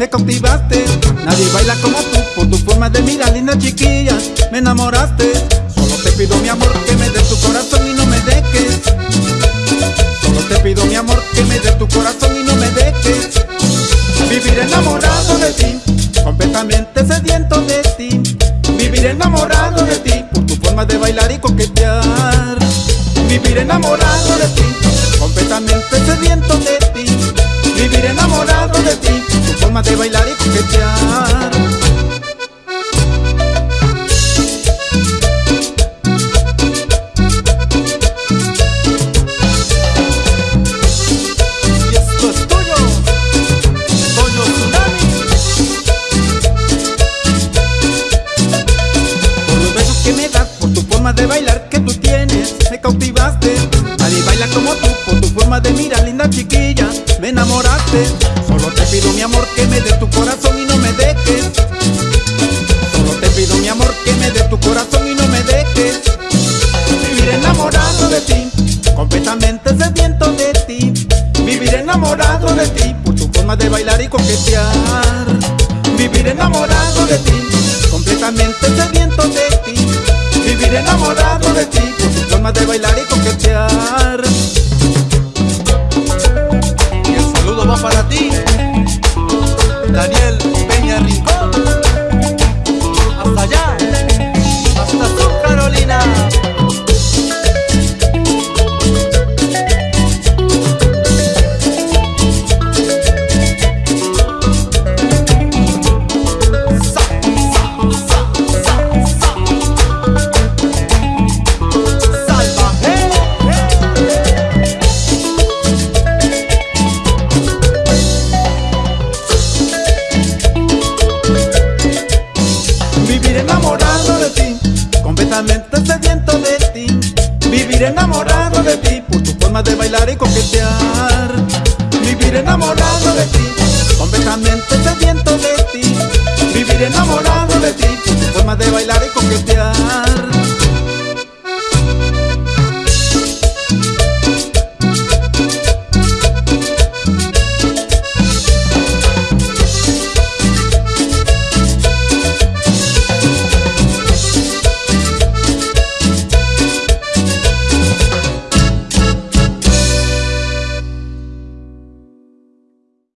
me cautivaste. Nadie baila como tú, por tu forma de mirar, linda chiquilla Me enamoraste. Solo te pido mi amor, que me des tu corazón y no me dejes. Solo te pido mi amor, que me des tu corazón y no me dejes. Vivir enamorado de ti, completamente sediento de ti. Vivir enamorado de ti, por tu forma de bailar y coquetear. Vivir enamorado de ti, de bailar y coquetear Y esto es tuyo, Toyo Tsunami. Por los besos que me das, por tu forma de bailar que tú tienes Me cautivaste, nadie baila como tú Por tu forma de mirar, linda chiquilla Me enamoraste, solo pido mi amor Que me des tu corazón y no me dejes. Solo te pido mi amor Que me des tu corazón y no me dejes. Vivir enamorado de ti Completamente sediento de ti. Vivir enamorado de ti Por tu forma de bailar y coquetear. Vivir enamorado de ti Completamente sediento de ti. Vivir enamorado de ti Por tu forma de bailar y coquetear enamorado de ti, completamente sediento de ti. Vivir enamorado de ti, por tu forma de bailar y coquetear. Vivir enamorado